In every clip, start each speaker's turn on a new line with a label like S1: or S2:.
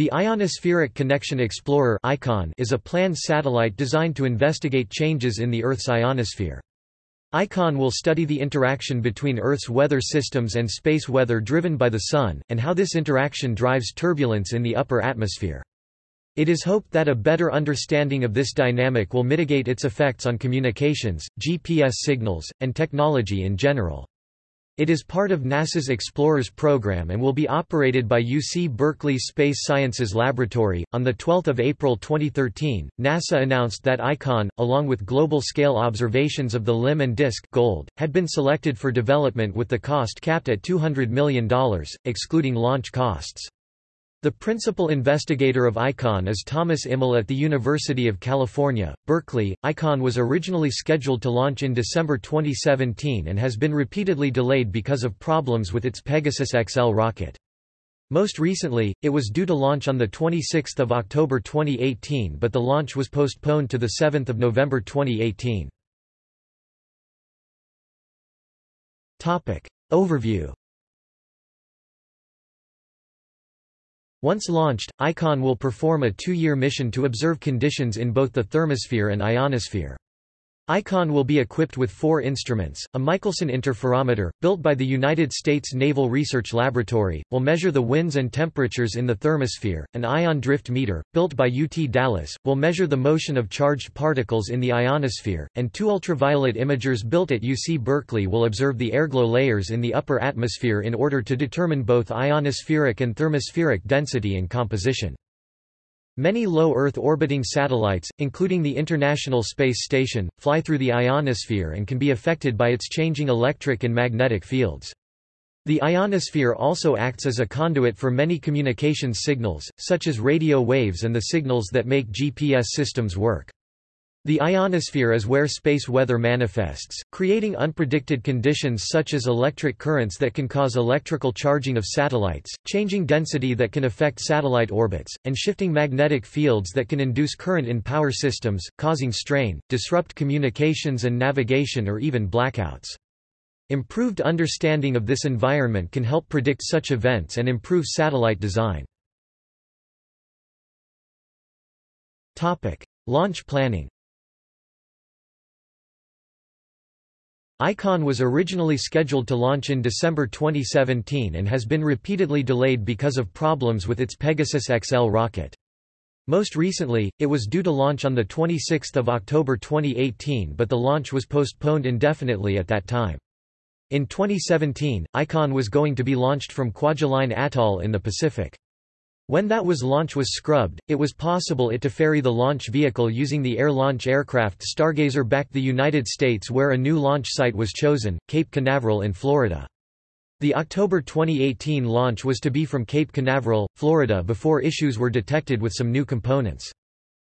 S1: The Ionospheric Connection Explorer is a planned satellite designed to investigate changes in the Earth's ionosphere. ICON will study the interaction between Earth's weather systems and space weather driven by the Sun, and how this interaction drives turbulence in the upper atmosphere. It is hoped that a better understanding of this dynamic will mitigate its effects on communications, GPS signals, and technology in general. It is part of NASA's Explorers program and will be operated by UC Berkeley Space Sciences Laboratory. On the 12th of April 2013, NASA announced that ICON, along with global-scale observations of the limb and disk gold, had been selected for development with the cost capped at $200 million, excluding launch costs. The principal investigator of ICON is Thomas Immel at the University of California, Berkeley. ICON was originally scheduled to launch in December 2017 and has been repeatedly delayed because of problems with its Pegasus XL rocket. Most recently, it was due to launch on 26 October 2018 but the launch was postponed to 7 November 2018. Overview Once launched, ICON will perform a two-year mission to observe conditions in both the thermosphere and ionosphere. ICON will be equipped with four instruments. A Michelson interferometer, built by the United States Naval Research Laboratory, will measure the winds and temperatures in the thermosphere. An ion drift meter, built by UT Dallas, will measure the motion of charged particles in the ionosphere, and two ultraviolet imagers built at UC Berkeley will observe the airglow layers in the upper atmosphere in order to determine both ionospheric and thermospheric density and composition. Many low Earth orbiting satellites, including the International Space Station, fly through the ionosphere and can be affected by its changing electric and magnetic fields. The ionosphere also acts as a conduit for many communications signals, such as radio waves and the signals that make GPS systems work. The ionosphere is where space weather manifests, creating unpredicted conditions such as electric currents that can cause electrical charging of satellites, changing density that can affect satellite orbits, and shifting magnetic fields that can induce current in power systems, causing strain, disrupt communications and navigation or even blackouts. Improved understanding of this environment can help predict such events and improve satellite design. Launch planning ICON was originally scheduled to launch in December 2017 and has been repeatedly delayed because of problems with its Pegasus XL rocket. Most recently, it was due to launch on 26 October 2018 but the launch was postponed indefinitely at that time. In 2017, ICON was going to be launched from Kwajalein Atoll in the Pacific. When that was launch was scrubbed, it was possible it to ferry the launch vehicle using the air launch aircraft Stargazer back the United States where a new launch site was chosen, Cape Canaveral in Florida. The October 2018 launch was to be from Cape Canaveral, Florida before issues were detected with some new components.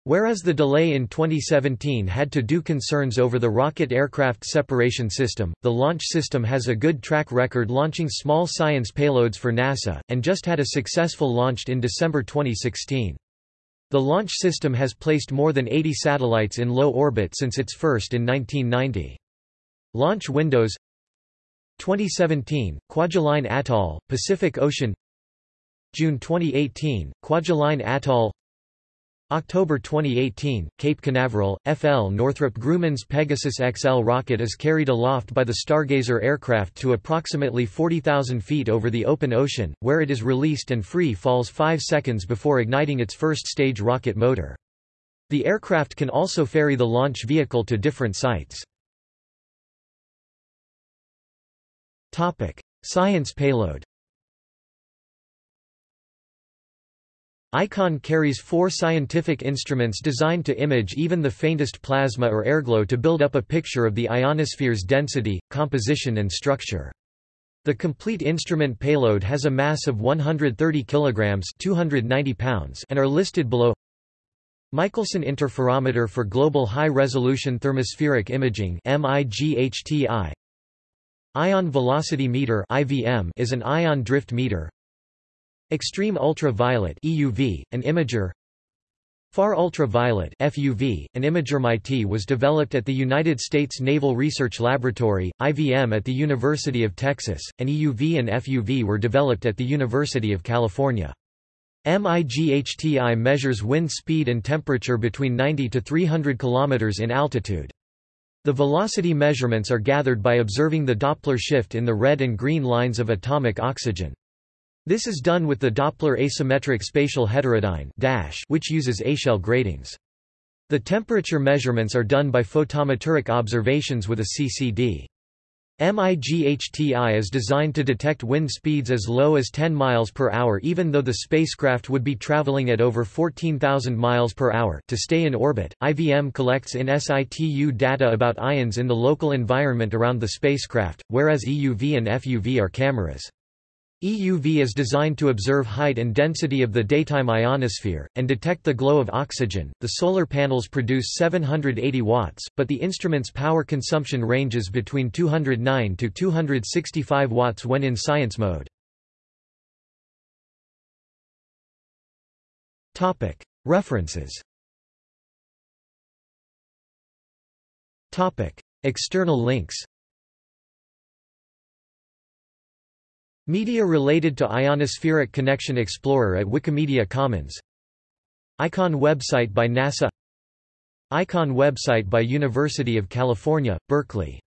S1: Whereas the delay in 2017 had to do concerns over the rocket aircraft separation system, the launch system has a good track record launching small science payloads for NASA, and just had a successful launch in December 2016. The launch system has placed more than 80 satellites in low orbit since its first in 1990. Launch windows 2017, Kwajalein Atoll, Pacific Ocean June 2018, Kwajalein Atoll October 2018, Cape Canaveral, FL Northrop Grumman's Pegasus XL rocket is carried aloft by the Stargazer aircraft to approximately 40,000 feet over the open ocean, where it is released and free falls 5 seconds before igniting its first stage rocket motor. The aircraft can also ferry the launch vehicle to different sites. Science payload ICON carries four scientific instruments designed to image even the faintest plasma or airglow to build up a picture of the ionosphere's density, composition and structure. The complete instrument payload has a mass of 130 kilograms (290 pounds) and are listed below. Michelson Interferometer for Global High-Resolution Thermospheric Imaging Ion Velocity Meter is an ion drift meter Extreme ultraviolet EUV, an imager Far ultraviolet FUV, an imager MIT was developed at the United States Naval Research Laboratory, IVM at the University of Texas, and EUV and FUV were developed at the University of California. MIGHTI measures wind speed and temperature between 90 to 300 km in altitude. The velocity measurements are gathered by observing the Doppler shift in the red and green lines of atomic oxygen. This is done with the Doppler asymmetric spatial heterodyne which uses echelle gratings. The temperature measurements are done by photometric observations with a CCD. MIGHTI is designed to detect wind speeds as low as 10 miles per hour even though the spacecraft would be traveling at over 14,000 miles per hour to stay in orbit. IVM collects in situ data about ions in the local environment around the spacecraft, whereas EUV and FUV are cameras. EUV is designed to observe height and density of the daytime ionosphere, and detect the glow of oxygen. The solar panels produce 780 watts, but the instrument's power consumption ranges between 209 to 265 watts when in science mode. References External links Media related to Ionospheric Connection Explorer at Wikimedia Commons. ICON website by NASA. ICON website by University of California, Berkeley